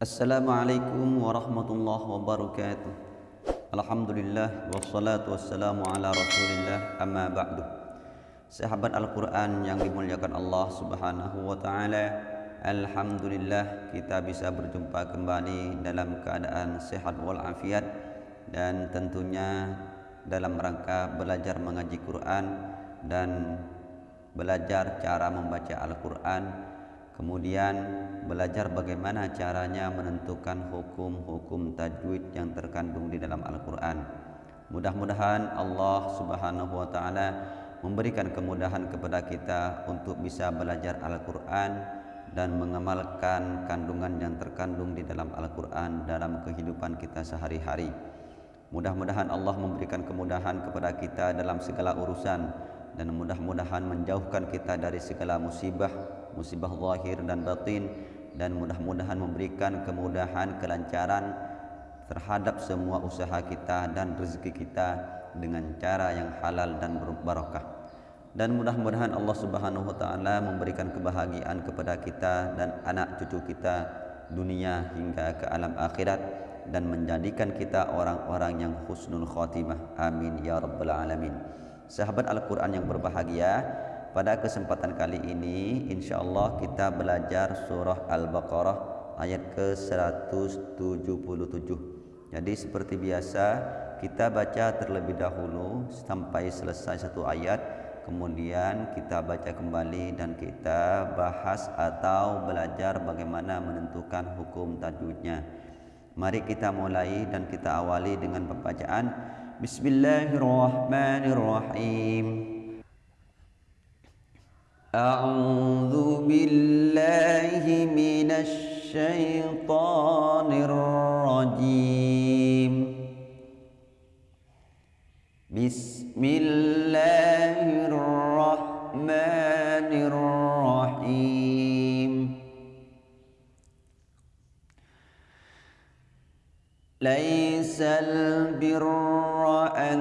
Assalamualaikum warahmatullahi wabarakatuh. Alhamdulillah wassalatu wassalamu ala rasulillah amma ba'du. Sahabat Al-Quran yang dimuliakan Allah subhanahu wa ta'ala Alhamdulillah kita bisa berjumpa kembali dalam keadaan sehat walafiat Dan tentunya dalam rangka belajar mengaji Quran Dan belajar cara membaca Al-Quran Kemudian belajar bagaimana caranya menentukan hukum-hukum tajwid yang terkandung di dalam Al-Quran. Mudah-mudahan Allah Subhanahu wa Ta'ala memberikan kemudahan kepada kita untuk bisa belajar Al-Quran dan mengamalkan kandungan yang terkandung di dalam Al-Quran dalam kehidupan kita sehari-hari. Mudah-mudahan Allah memberikan kemudahan kepada kita dalam segala urusan dan mudah-mudahan menjauhkan kita dari segala musibah musibah zahir dan batin dan mudah-mudahan memberikan kemudahan kelancaran terhadap semua usaha kita dan rezeki kita dengan cara yang halal dan berbarakah. Dan mudah-mudahan Allah Subhanahu wa taala memberikan kebahagiaan kepada kita dan anak cucu kita dunia hingga ke alam akhirat dan menjadikan kita orang-orang yang husnul khatimah. Amin ya rabbal alamin. Sahabat Al-Qur'an yang berbahagia pada kesempatan kali ini insyaallah kita belajar surah Al-Baqarah ayat ke-177. Jadi seperti biasa kita baca terlebih dahulu sampai selesai satu ayat kemudian kita baca kembali dan kita bahas atau belajar bagaimana menentukan hukum tajwidnya. Mari kita mulai dan kita awali dengan pembacaan Bismillahirrahmanirrahim. أعوذ بالله من الشيطان الرجيم. بسم الله الرحمن الرحيم. ليس البر أن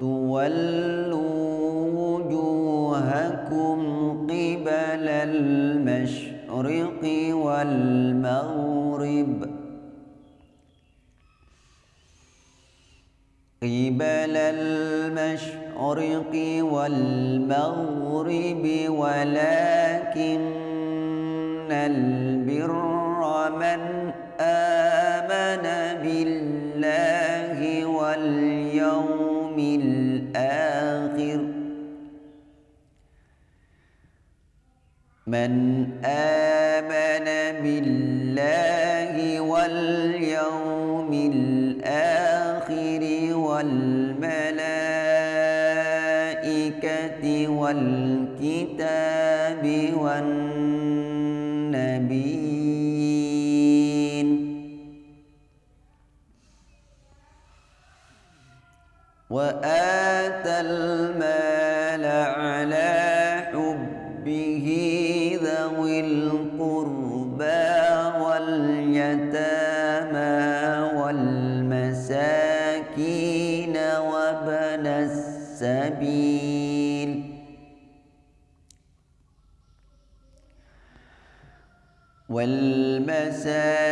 تولوا المشرق والمغرب. قبل المشرق والمغرب ولكن من آمن بالله واليوم الآخر والملائكة والكتاب والنبيين والمساكين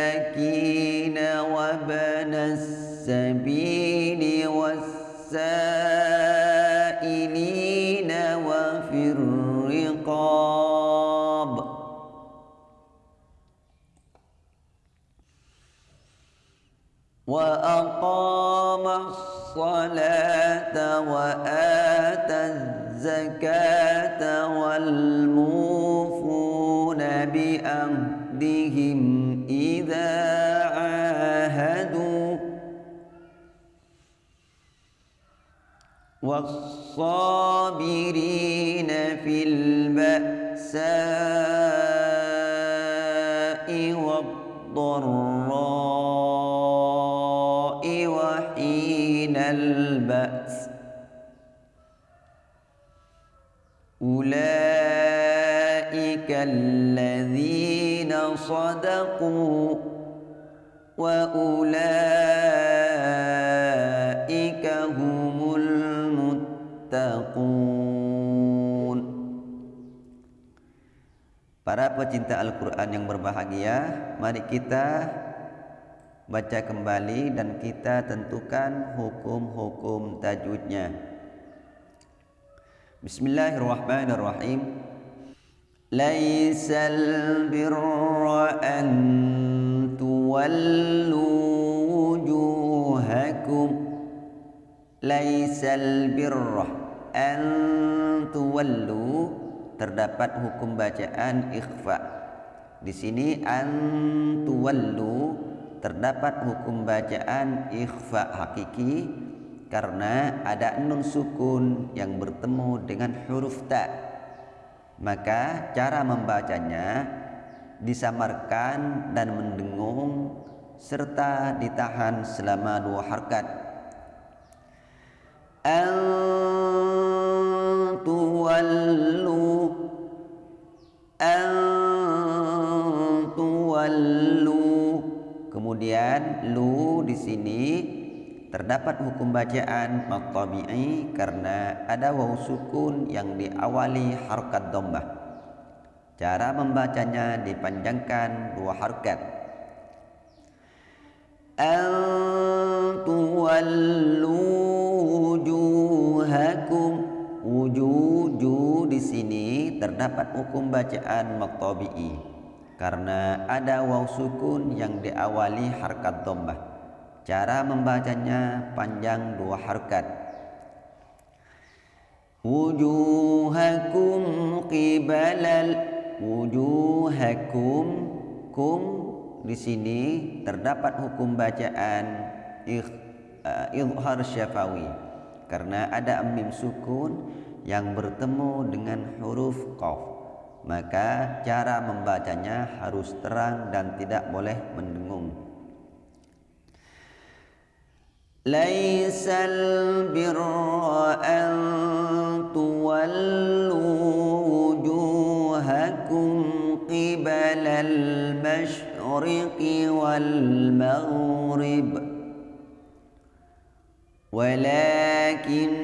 وابن السبيل والسائلين وفي الرقاب. وأقام الصلاة وآتى الزكاة بأهدهم إذا عاهدوا والصابرين في البأساء والضراء وحين البأس أولئك الذين صدقوا وأولئك هم المتقون Para pecinta Al-Quran yang berbahagia Mari kita baca kembali dan kita tentukan hukum-hukum tajwidnya Bismillahirrahmanirrahim Laisal birra an tuwallu wujuhakum Laisal birra an tuwallu terdapat hukum bacaan ikhfa. Di sini antuwallu terdapat hukum bacaan ikhfa hakiki karena ada nun sukun yang bertemu dengan huruf ta. Maka cara membacanya disamarkan dan mendengung serta ditahan selama dua harkat. Antuwallu antuwallu kemudian lu di sini terdapat hukum bacaan maqtabi'i karena ada waw sukun yang diawali harkat dhammah cara membacanya dipanjangkan dua harkat. Antuwallu wujuhakum. Wujuju di sini terdapat hukum bacaan maqtabi'i karena ada waw sukun yang diawali harkat dhammah. Cara membacanya panjang dua harkat. Wujuhakum qibalal wujuhakum kum. Di sini terdapat hukum bacaan uh, izhar syafawi. Karena ada mim sukun yang bertemu dengan huruf qaf. Maka cara membacanya harus terang dan tidak boleh mendengung Birra an tuwallu wujuhakum qibala al-mashriqi wal maghrib walakinnal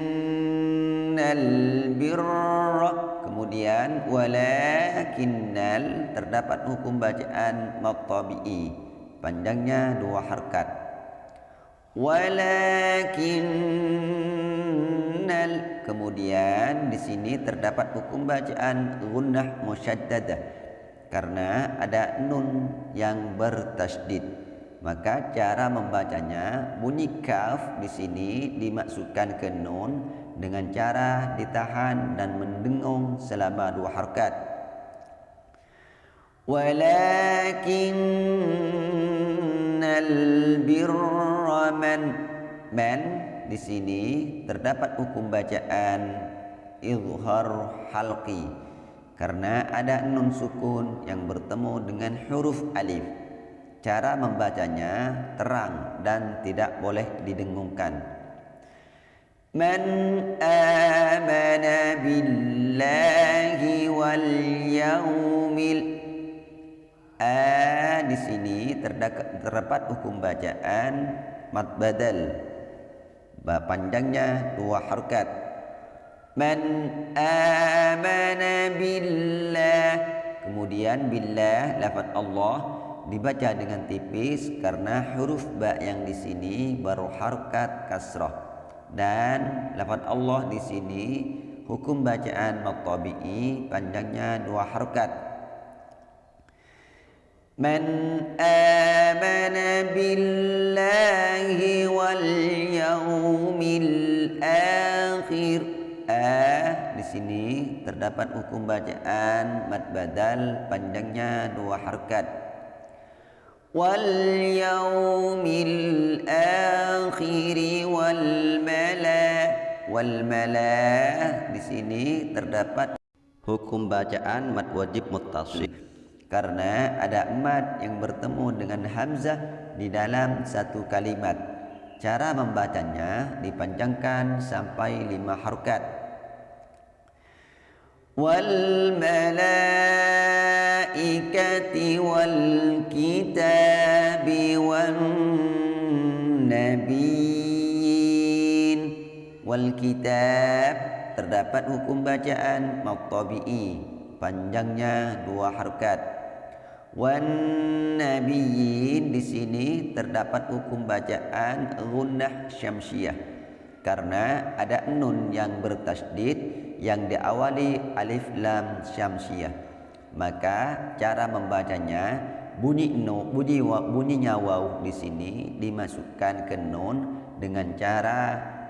birra kemudian walakinnal terdapat hukum bacaan maqtabi'i panjangnya dua harkat walakinnal kemudian di sini terdapat hukum bacaan gunnah musyaddadah karena ada nun yang bertasydid maka cara membacanya bunyi kaf di sini dimasukkan ke nun dengan cara ditahan dan mendengung selama dua harkat. Walakinnal birra man man di sini terdapat hukum bacaan izhar halqi. Karena ada nun sukun yang bertemu dengan huruf alif. Cara membacanya terang dan tidak boleh didengungkan. Man amana billahi wal yaumil a di sini terdapat hukum bacaan mad badal. Panjangnya dua harkat. Man amana billah. Kemudian billah lafaz Allah dibaca dengan tipis karena huruf ba yang di sini baru harkat kasrah. Dan lafaz Allah di sini hukum bacaan maqtabi'i panjangnya dua harkat man amana billahi wal yaumil akhir a di sini terdapat hukum bacaan mad badal panjangnya dua harkat واليوم الآخر والملا والملا di sini terdapat hukum bacaan mad wajib muttasil Karena ada mad yang bertemu dengan hamzah di dalam satu kalimat. Cara membacanya dipanjangkan sampai lima harokat. Wal malaikati wal kitabi wan nabiyyin. Wal kitab terdapat hukum bacaan maqtabi'i. Panjangnya dua harokat wan nabiyyin di sini terdapat hukum bacaan gunnah syamsiyah karena ada nun yang bertasdid yang diawali alif lam syamsiyah. Maka cara membacanya bunyi no bunyi bunyinya waw di sini dimasukkan ke nun dengan cara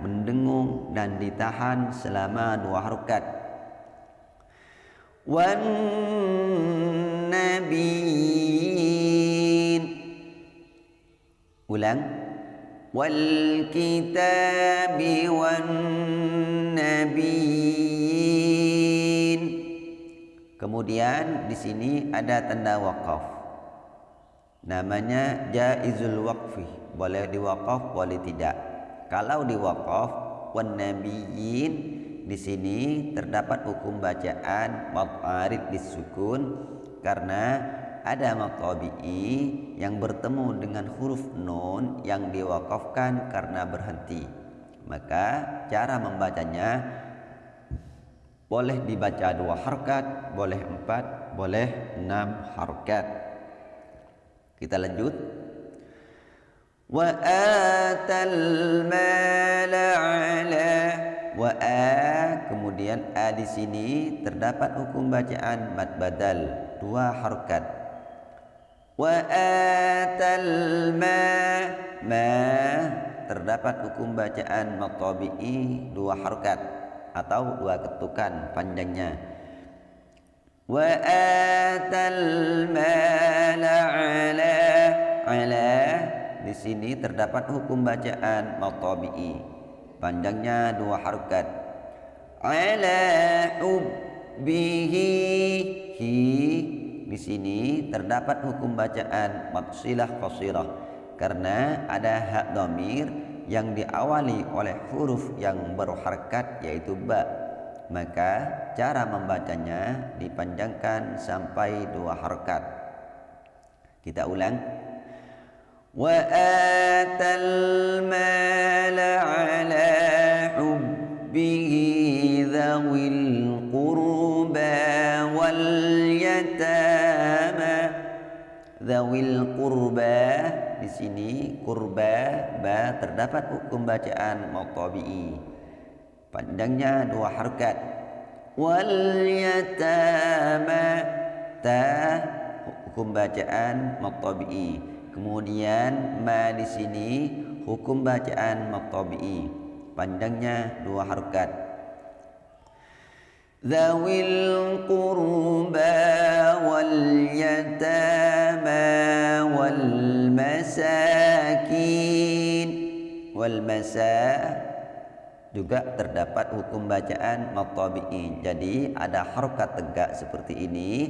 mendengung dan ditahan selama dua harokat. Wan nabiyyin ulang. Wal kitabi wan kemudian di sini ada tanda wakaf namanya jaizul waqfi. Boleh diwakaf boleh tidak. Kalau diwakaf wan nabiyyin di sini terdapat hukum bacaan mad arid disukun karena ada tabi'i yang bertemu dengan huruf nun yang diwakafkan karena berhenti. Maka cara membacanya boleh dibaca dua harkat boleh empat boleh enam harkat. Kita lanjut. Wa atal mala ala wa a kemudian a di sini terdapat hukum bacaan mad badal dua harkat wa atal ma ma terdapat hukum bacaan mad tabi'i dua harkat atau dua ketukan panjangnya wa atal mala ala ala di sini terdapat hukum bacaan matabi'i panjangnya dua harokat. Ala hi. Di sini terdapat hukum bacaan matsilah qasirah karena ada hak domir yang diawali oleh huruf yang berharkat yaitu ba. Maka cara membacanya dipanjangkan sampai dua harkat kita ulang. Wa sini kurba ba terdapat hukum bacaan matabi'i panjangnya dua harkat wal yatama ta hukum bacaan matabi'i Kemudian ma di sini hukum bacaan maqtabi'i. Panjangnya dua. Zawil qurba wal yatama wal masakin wal masa juga terdapat hukum bacaan maqtabi'i. Jadi ada harokat tegak seperti ini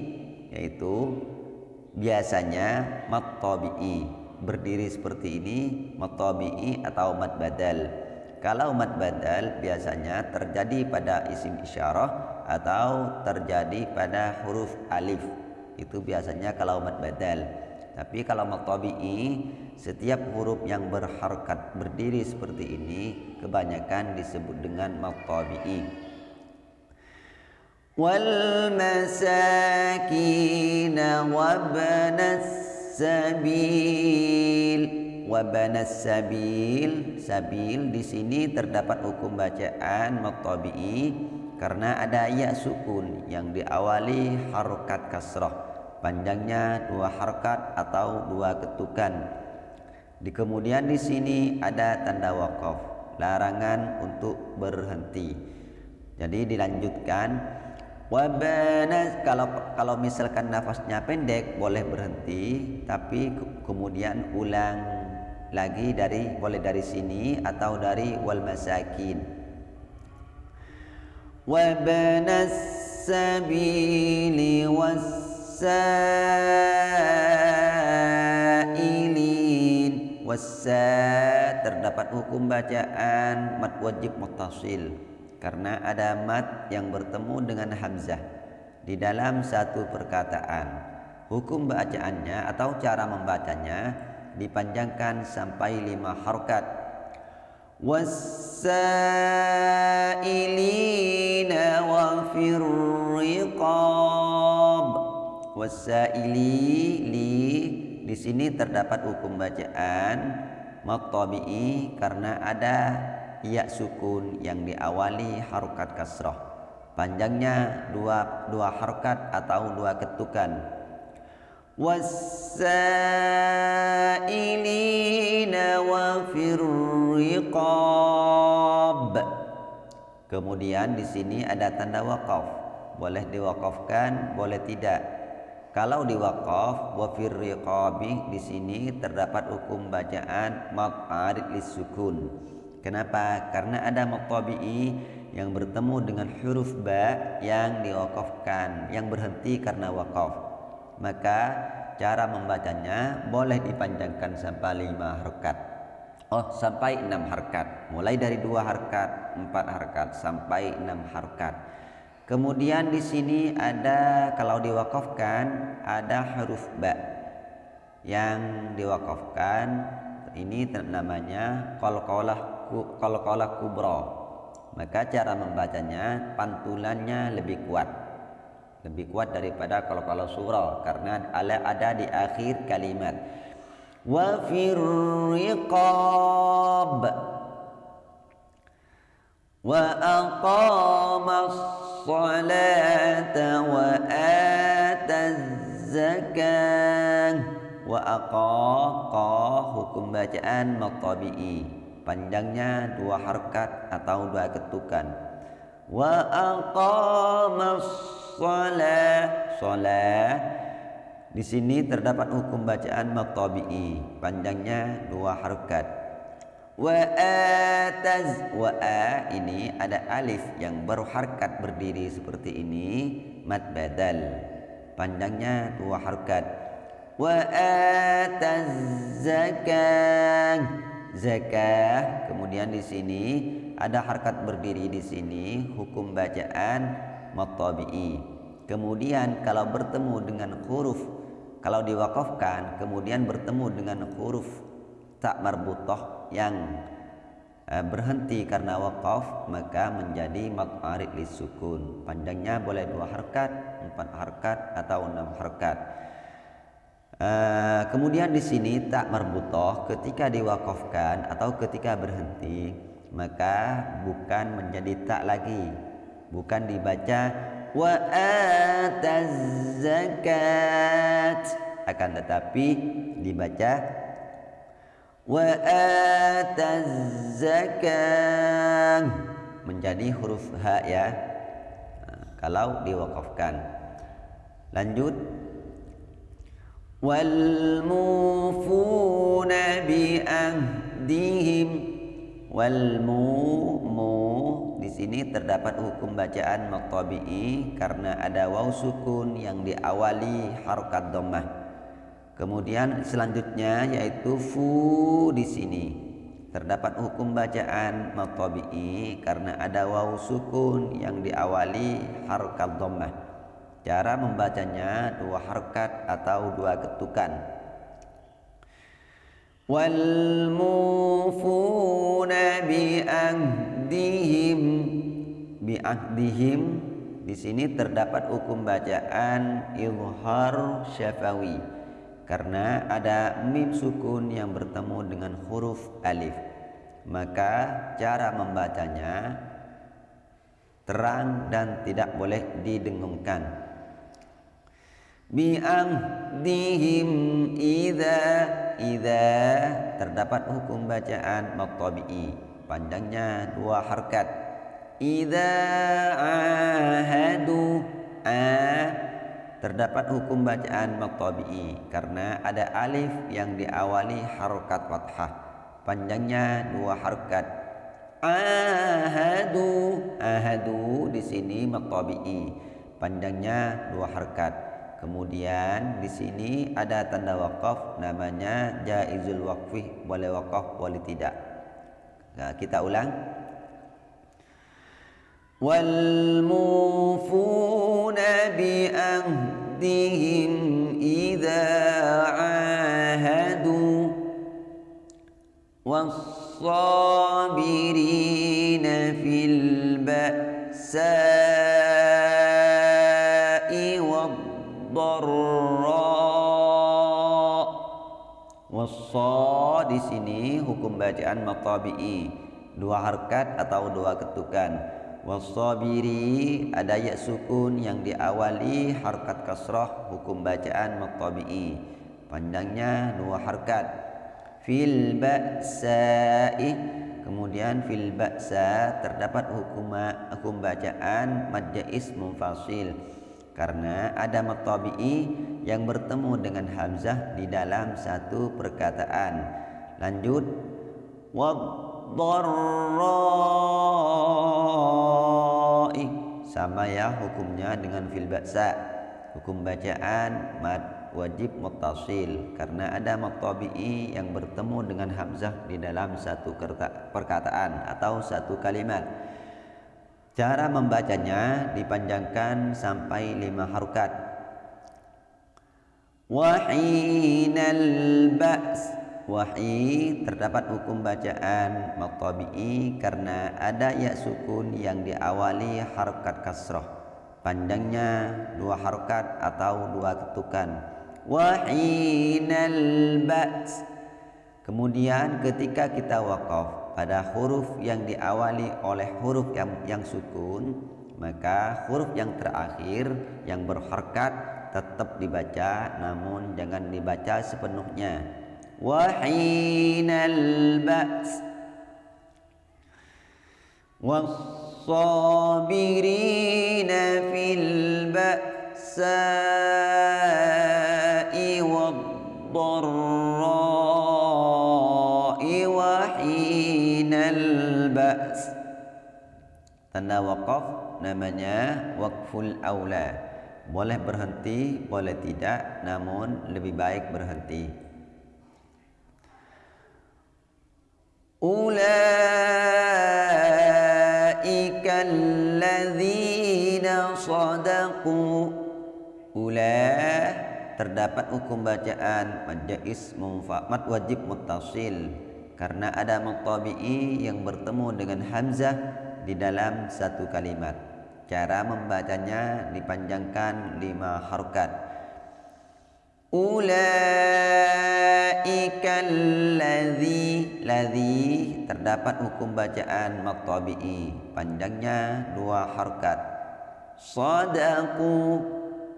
yaitu biasanya mat tabi'i berdiri seperti ini mat tabi'i atau mat badal. Kalau mat badal biasanya terjadi pada isim isyarah atau terjadi pada huruf alif. Itu biasanya kalau mat badal tapi kalau mat tabi'i setiap huruf yang berharkat berdiri seperti ini kebanyakan disebut dengan mat tabi'i والمساكين وابن السبيل وابن السبيل sabil di sini terdapat hukum bacaan matabi'i karena ada ya sukun yang diawali harokat kasrah panjangnya dua harokat atau dua ketukan di kemudian di sini ada tanda wakaf larangan untuk berhenti jadi dilanjutkan Wabana kalau kalau misalkan nafasnya pendek boleh berhenti tapi kemudian ulang lagi dari boleh dari sini atau dari wal masakin. Wabana sabili wasailin wasa terdapat hukum bacaan mat wajib mutasil karena ada mat yang bertemu dengan hamzah di dalam satu perkataan. Hukum bacaannya atau cara membacanya dipanjangkan sampai lima harkat. Wasailina wa wasaili li di sini terdapat hukum bacaan matabi'i karena ada ya sukun yang diawali harokat kasrah panjangnya dua dua harokat atau dua ketukan. Wasailina wa firriqab kemudian di sini ada tanda wakaf boleh diwakafkan boleh tidak kalau diwakaf wa firriqabi di sini terdapat hukum bacaan maq'arid lisukun Kenapa? Karena ada matabi'i yang bertemu dengan huruf ba yang diwakafkan, yang berhenti karena wakaf. Maka cara membacanya boleh dipanjangkan sampai lima harkat. Oh, sampai enam harkat. Mulai dari dua harkat, empat harkat, sampai enam harkat. Kemudian di sini ada kalau diwakafkan ada huruf ba. Yang diwakafkan ini namanya qalqalah kalau qalqalah kubra maka cara membacanya pantulannya lebih kuat. Lebih kuat daripada kalau surah karena ada di akhir kalimat. Wa firriqab wa aqama ataz zakah wa aqa hukum bacaan matabi'i panjangnya dua harkat atau dua ketukan. wa aqamas shalah shalah di sini terdapat hukum bacaan matabi'i panjangnya dua harkat wa ataz wa a ini ada alif yang baru harkat berdiri seperti ini. Mad badal panjangnya dua harkat. Wa ataz zakah zakah. Kemudian di sini ada harkat berdiri di sini hukum bacaan matabi'i kemudian kalau bertemu dengan huruf kalau diwakafkan kemudian bertemu dengan huruf tak marbutah yang uh, berhenti karena wakaf maka menjadi maqarid lisukun panjangnya boleh dua harkat empat harkat atau enam harkat. Uh, kemudian di sini tak marbutoh ketika diwakafkan atau ketika berhenti maka bukan menjadi tak lagi. Bukan dibaca wa zakat. Akan tetapi dibaca wa ataz zakat menjadi huruf ha ya uh, kalau diwakafkan lanjut والموفون بأهدهم والmu mu di sini terdapat hukum bacaan maqtabi'i karena ada waw sukun yang diawali harokat dhammah. Kemudian selanjutnya yaitu fu di sini terdapat hukum bacaan maqtabi'i karena ada waw sukun yang diawali harokat dhammah. Cara membacanya dua harkat atau dua ketukan. Wal mufuna bi ahdihim bi ahdihim di sini terdapat hukum bacaan izhar syafawi karena ada mim sukun yang bertemu dengan huruf alif. Maka cara membacanya terang dan tidak boleh didengungkan. Bi'ahdihim idza idza terdapat hukum bacaan maqtabi'i panjangnya dua harkat. Idza ahadu a terdapat hukum bacaan maqtabi'i karena ada alif yang diawali harokat fathah panjangnya dua harkat ahadu ahadu di sini maqtabi'i panjangnya dua harkat Kemudian di sini ada tanda wakaf namanya jaizul waqfi boleh wakaf boleh tidak. Nah, kita ulang. والموفون بأهدهم إذا عاهدوا والصابرين في البأساء والضراء والصاد di حكم hukum bacaan dua harkat atau dua ketukan. Wassabiri ada ya sukun yang diawali harkat kasrah hukum bacaan matabi'i. Panjangnya dua harkat. Fil ba'sa'i kemudian fil ba'sa terdapat hukum hukum bacaan mad jaiz munfasil karena ada matabi'i yang bertemu dengan hamzah di dalam satu perkataan. Lanjut wadharra'i sama ya hukumnya dengan fil ba'sa. Hukum bacaan mad wajib muttasil karena ada matabi'i yang bertemu dengan hamzah di dalam satu perkataan atau satu kalimat. Cara membacanya dipanjangkan sampai lima harukat. Wahinal ba's Wahi terdapat hukum bacaan matabi'i karena ada ya sukun yang diawali harokat kasroh. Panjangnya dua harokat atau dua ketukan. Wahinal ba's Kemudian ketika kita wakaf pada huruf yang diawali oleh huruf yang, yang sukun maka huruf yang terakhir yang berharkat tetap dibaca namun jangan dibaca sepenuhnya wahinal ba's was-sabirina fil ba'sa'i wad-dharra ba's tanda wakaf namanya wakful aula. Boleh berhenti boleh tidak namun lebih baik berhenti ulaika alladzina sadaqu ula terdapat hukum bacaan majais mad wajib muttasil karena ada mutabi'i yang bertemu dengan hamzah di dalam satu kalimat. Cara membacanya dipanjangkan lima harokat. Ulaika ladzi ladzi terdapat hukum bacaan matabi'i panjangnya dua harokat. Sadaqu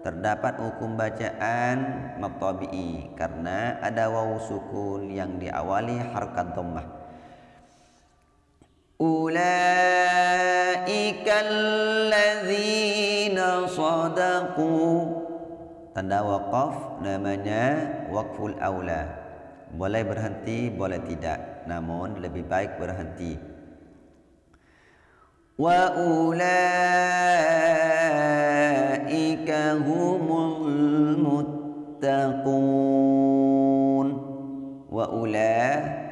terdapat hukum bacaan matabi'i karena ada wawu sukun yang diawali harkat dhammah. Ulaika alladzina sadaqu. Tanda waqaf namanya waqful aula boleh berhenti boleh tidak. Namun lebih baik berhenti. Wa ulaika humul muttaqun. Wa ula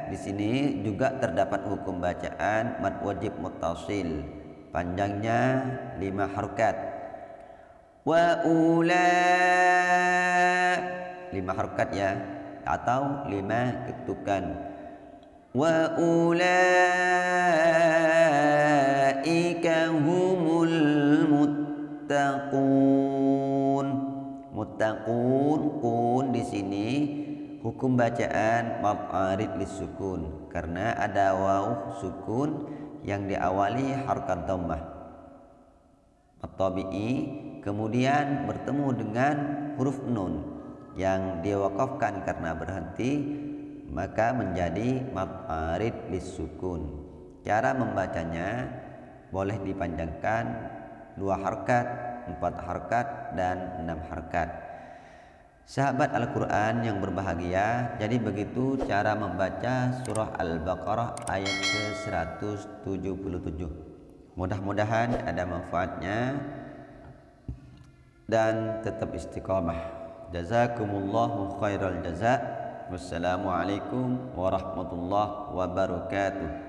di sini juga terdapat hukum bacaan mad wajib muttasil. Panjangnya lima harokat. Wa ula lima harokat ya atau lima ketukan. Wa ulaika humul muttaqun. Muttaqun kun di sini hukum bacaan mab'arid lisukun karena ada waw sukun yang diawali harkat dhammah. At-tabi'i kemudian bertemu dengan huruf nun yang diwakafkan karena berhenti maka menjadi maf'arid lisukun. Cara membacanya boleh dipanjangkan dua harkat, empat harkat, dan enam harkat. Sahabat Al-Quran yang berbahagia, jadi begitu cara membaca surah Al-Baqarah ayat ke-177. Mudah-mudahan ada manfaatnya dan tetap istiqamah. Jazakumullahu khairal jazak. Wassalamualaikum warahmatullahi wabarakatuh